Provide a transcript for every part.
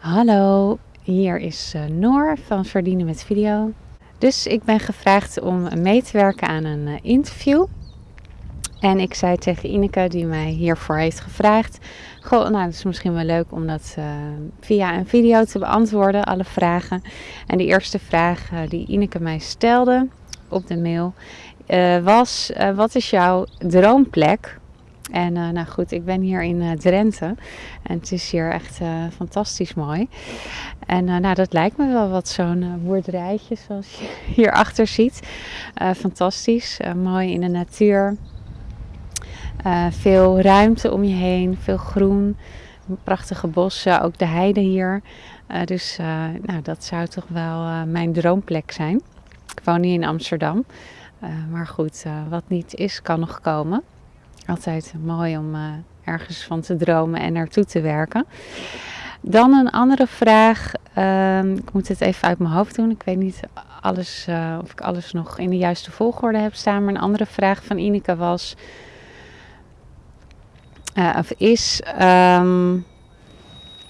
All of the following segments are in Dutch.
Hallo, hier is uh, Noor van Verdienen met Video. Dus ik ben gevraagd om mee te werken aan een uh, interview. En ik zei tegen Ineke, die mij hiervoor heeft gevraagd: Goh, nou, het is misschien wel leuk om dat uh, via een video te beantwoorden, alle vragen. En de eerste vraag die Ineke mij stelde op de mail was: Wat is jouw droomplek en uh, nou goed, ik ben hier in uh, Drenthe en het is hier echt uh, fantastisch mooi. En nou, dat lijkt me wel wat zo'n boerderijtje zoals je hierachter ziet. fantastisch, mooi in de natuur. veel ruimte om je heen, veel groen, prachtige bossen, ook de heide hier. dus nou, dat zou toch wel mijn droomplek zijn. Ik woon nu in Amsterdam, maar goed, wat niet is, kan nog komen. Altijd mooi om uh, ergens van te dromen en naartoe te werken. Dan een andere vraag. Uh, ik moet het even uit mijn hoofd doen. Ik weet niet alles, uh, of ik alles nog in de juiste volgorde heb staan. Maar een andere vraag van Ineke was. Uh, of is. Um,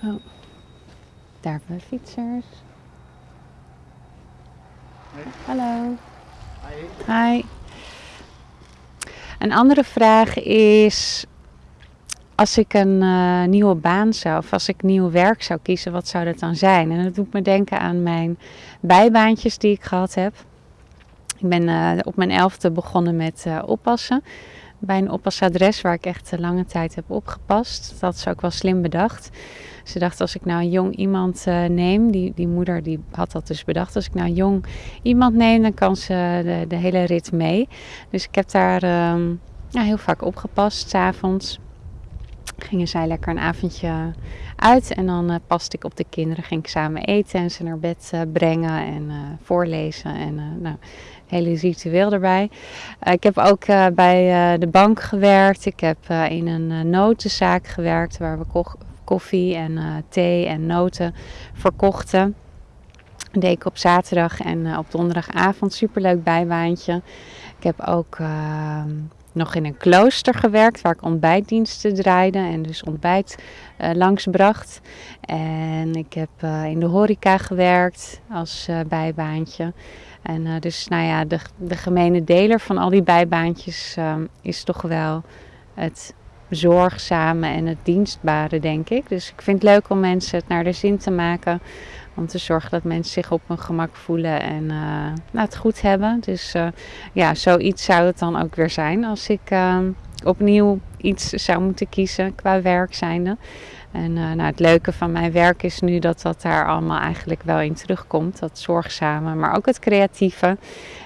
oh, daar hebben we fietsers. Hey. Hallo. Hi. Hi. Een andere vraag is, als ik een uh, nieuwe baan zou, of als ik nieuw werk zou kiezen, wat zou dat dan zijn? En dat doet me denken aan mijn bijbaantjes die ik gehad heb. Ik ben uh, op mijn elfde begonnen met uh, oppassen. Bij een oppasadres waar ik echt lange tijd heb opgepast. Dat is ook wel slim bedacht. Ze dacht, als ik nou een jong iemand uh, neem, die, die moeder die had dat dus bedacht. Als ik nou een jong iemand neem, dan kan ze de, de hele rit mee. Dus ik heb daar uh, ja, heel vaak opgepast, s'avonds. Gingen zij lekker een avondje uit en dan uh, paste ik op de kinderen. Ging ik samen eten en ze naar bed uh, brengen en voorlezen. En nou, hele ritueel erbij. Ik heb ook bij de bank gewerkt. Ik heb in een notenzaak gewerkt waar we koffie en thee en noten verkochten. Deed ik op zaterdag en op donderdagavond. Superleuk bijbaantje. Ik heb ook uh, nog in een klooster gewerkt waar ik ontbijtdiensten draaide en dus ontbijt uh, langsbracht. En ik heb uh, in de horeca gewerkt als uh, bijbaantje. En dus nou ja, de, de gemene deler van al die bijbaantjes is toch wel het zorgzame en het dienstbare, denk ik. Dus ik vind het leuk om mensen het naar de zin te maken. Om te zorgen dat mensen zich op hun gemak voelen en uh, nou, het goed hebben. Dus uh, ja, zoiets zou het dan ook weer zijn als ik uh, opnieuw iets zou moeten kiezen qua werk zijnde. En nou, het leuke van mijn werk is nu dat dat daar allemaal eigenlijk wel in terugkomt. Dat zorgzame, maar ook het creatieve.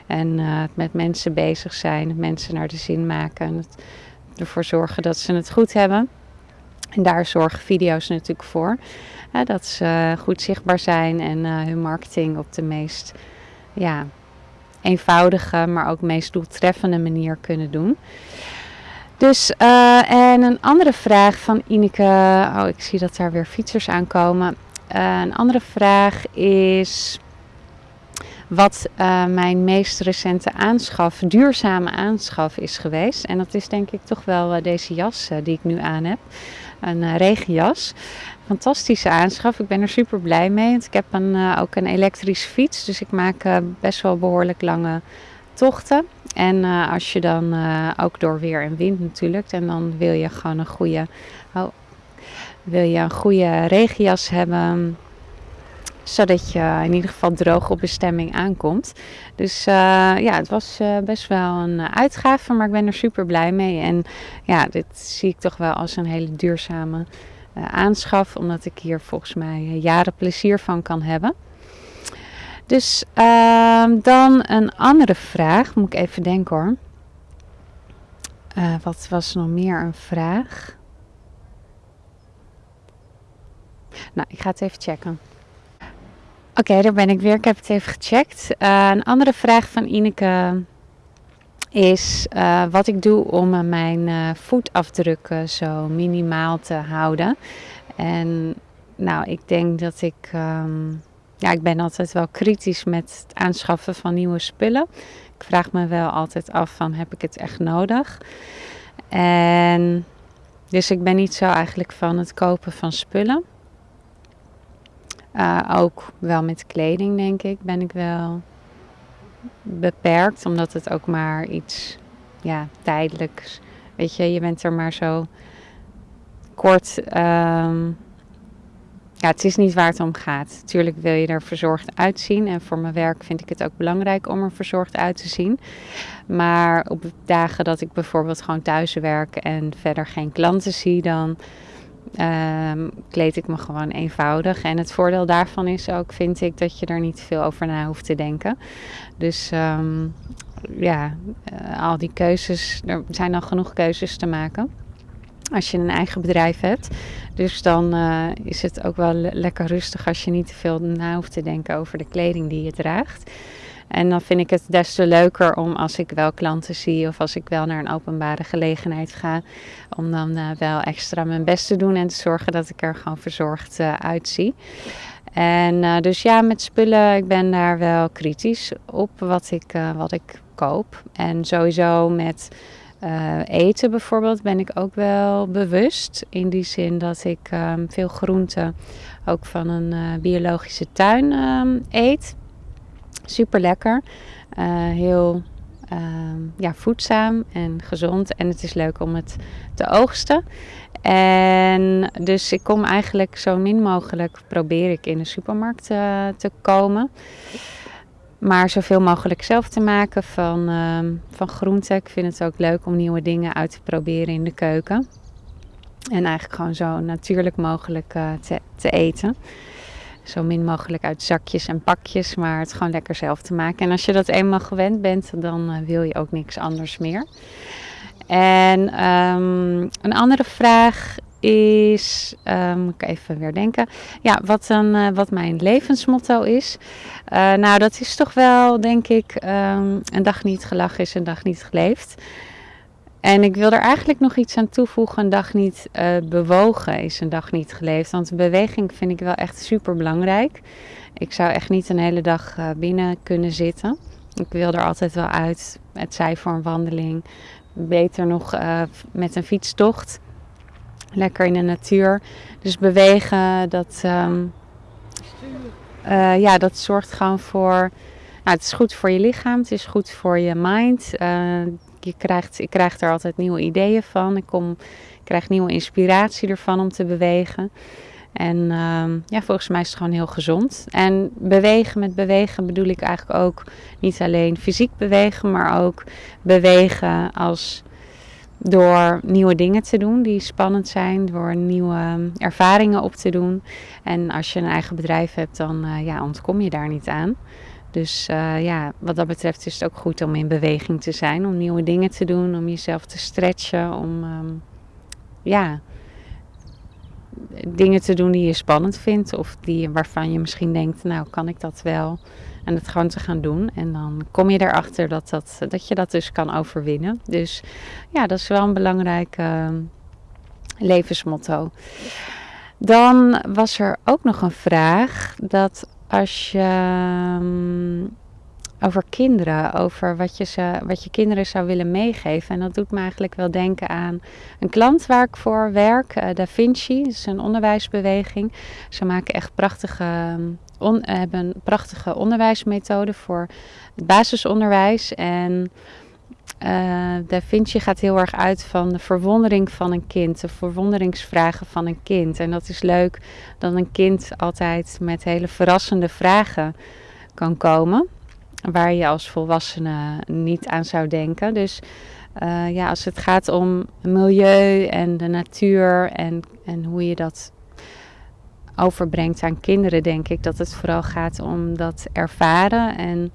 En het met mensen bezig zijn, mensen naar de zin maken. Het, ervoor zorgen dat ze het goed hebben. En daar zorgen video's natuurlijk voor. Dat ze goed zichtbaar zijn en uh, hun marketing op de meest ja, eenvoudige, maar ook meest doeltreffende manier kunnen doen. Dus, uh, en een andere vraag van Ineke. Oh, ik zie dat daar weer fietsers aankomen. Uh, een andere vraag is wat uh, mijn meest recente aanschaf, duurzame aanschaf is geweest. En dat is denk ik toch wel uh, deze jas uh, die ik nu aan heb. Een regenjas. Fantastische aanschaf. Ik ben er super blij mee. Want ik heb een, ook een elektrische fiets. Dus ik maak best wel behoorlijk lange tochten. En als je dan ook door weer en wind natuurlijk. En dan wil je gewoon een goede, oh, wil je een goede regenjas hebben zodat je in ieder geval droog op bestemming aankomt. Dus uh, ja, het was uh, best wel een uitgave, maar ik ben er super blij mee. En ja, dit zie ik toch wel als een hele duurzame aanschaf, omdat ik hier volgens mij jaren plezier van kan hebben. Dus ehm, dan een andere vraag, moet ik even denken hoor. wat was nog meer een vraag? Nou, ik ga het even checken. Oké, daar ben ik weer. Ik heb het even gecheckt. Uh, een andere vraag van Ineke is uh, wat ik doe om uh, mijn voetafdrukken zo minimaal te houden. En nou, ik denk dat ik, um, ja, ik ben altijd wel kritisch met het aanschaffen van nieuwe spullen. Ik vraag me wel altijd af van, heb ik het echt nodig? En dus ik ben niet zo eigenlijk van het kopen van spullen. Uh, ook wel met kleding, denk ik, ben ik wel beperkt, omdat het ook maar iets ja, tijdelijks. Weet je, je bent er maar zo kort. Um, ja, het is niet waar het om gaat. Tuurlijk wil je er verzorgd uitzien. En voor mijn werk vind ik het ook belangrijk om er verzorgd uit te zien. Maar op dagen dat ik bijvoorbeeld gewoon thuis werk en verder geen klanten zie, dan um, kleed ik me gewoon eenvoudig. En het voordeel daarvan is ook, vind ik, dat je er niet veel over na hoeft te denken. Dus um, ja, uh, al die keuzes, er zijn al genoeg keuzes te maken als je een eigen bedrijf hebt. Dus dan uh, is het ook wel lekker rustig als je niet te veel na hoeft te denken over de kleding die je draagt. En dan vind ik het des te leuker om als ik wel klanten zie of als ik wel naar een openbare gelegenheid ga, om dan uh, wel extra mijn best te doen en te zorgen dat ik er gewoon verzorgd uh, uitzie. En uh, dus ja, met spullen, ik ben daar wel kritisch op wat ik, wat ik koop. En sowieso met eten bijvoorbeeld ben ik ook wel bewust. In die zin dat ik um, veel groenten ook van een biologische tuin um, eet. Super lekker. Uh, heel um, ja, voedzaam en gezond. En het is leuk om het te oogsten. En dus ik kom eigenlijk zo min mogelijk, probeer ik in de supermarkt te komen maar zoveel mogelijk zelf te maken van, uh, van groenten. Ik vind het ook leuk om nieuwe dingen uit te proberen in de keuken. En eigenlijk gewoon zo natuurlijk mogelijk te, te, eten. Zo min mogelijk uit zakjes en pakjes, maar het gewoon lekker zelf te maken. En als je dat eenmaal gewend bent, dan uh, wil je ook niks anders meer. En um, een andere vraag is, um, moet ik even weer denken, ja, wat, dan, uh, wat mijn levensmotto is. Uh, nou, dat is toch wel, denk ik, um, een dag niet gelachen is een dag niet geleefd. En ik wil er eigenlijk nog iets aan toevoegen. Een dag niet uh, bewogen is een dag niet geleefd. Want beweging vind ik wel echt super belangrijk. Ik zou echt niet een hele dag uh, binnen kunnen zitten. Ik wil er altijd wel uit. Het zij voor een wandeling. Beter nog uh, met een fietstocht lekker in de natuur. Dus bewegen, dat, uh, ja, dat zorgt gewoon voor. Nou, het is goed voor je lichaam, het is goed voor je mind. Uh, je krijgt, ik krijg er altijd nieuwe ideeën van. Ik, kom, krijg nieuwe inspiratie ervan om te bewegen. En um, ja, volgens mij is het gewoon heel gezond. En bewegen, met bewegen bedoel ik eigenlijk ook niet alleen fysiek bewegen, maar ook bewegen als door nieuwe dingen te doen die spannend zijn, door nieuwe ehm, ervaringen op te doen. En als je een eigen bedrijf hebt, dan uh, ja, ontkom je daar niet aan. Dus uh, ja, wat dat betreft is het ook goed om in beweging te zijn, om nieuwe dingen te doen, om jezelf te stretchen, om um, ja, dingen te doen die je spannend vindt of die, waarvan je misschien denkt, nou kan ik dat wel. En het gewoon te gaan doen. En dan kom je erachter dat, dat, dat je dat dus kan overwinnen. Dus ja, dat is wel een belangrijk uh, levensmotto. Dan was er ook nog een vraag dat als je um, over kinderen, over wat je, ze, wat je kinderen zou willen meegeven. En dat doet me eigenlijk wel denken aan een klant waar ik voor werk, uh, Da Vinci. Dat is een onderwijsbeweging. Ze maken echt prachtige on, hebben prachtige onderwijsmethode voor het basisonderwijs. En uh, Da Vinci gaat heel erg uit van de verwondering van een kind, de verwonderingsvragen van een kind. En dat is leuk dat een kind altijd met hele verrassende vragen kan komen, waar je als volwassene niet aan zou denken. Dus uh, ja, als het gaat om milieu en de natuur en, en hoe je dat overbrengt aan kinderen, denk ik dat het vooral gaat om dat ervaren en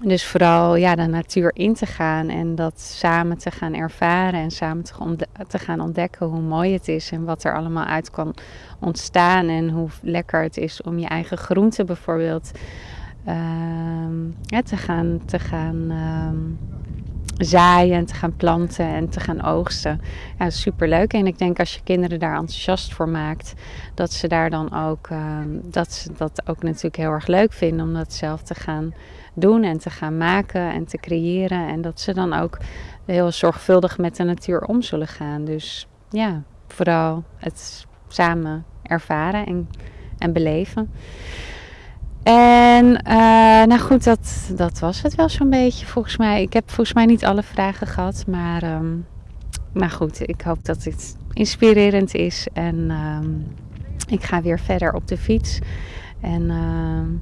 dus vooral ja, de natuur in te gaan en dat samen te gaan ervaren en samen te, gaan ontdekken hoe mooi het is en wat er allemaal uit kan ontstaan en hoe lekker het is om je eigen groenten bijvoorbeeld ja, te gaan, te gaan uh, zaaien en te gaan planten en te gaan oogsten. Ja, super leuk. En ik denk als je kinderen daar enthousiast voor maakt, dat ze daar dan ook, uh, dat ze dat ook natuurlijk heel erg leuk vinden om dat zelf te gaan doen en te gaan maken en te creëren. En dat ze dan ook heel zorgvuldig met de natuur om zullen gaan. Dus ja, vooral het samen ervaren en, en beleven. En uh, nou goed, dat, dat was het wel zo'n beetje volgens mij. Ik heb volgens mij niet alle vragen gehad, maar, um, maar goed, ik hoop dat dit inspirerend is. En um, ik ga weer verder op de fiets. En uh,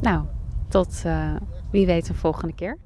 nou, tot uh, wie weet een volgende keer.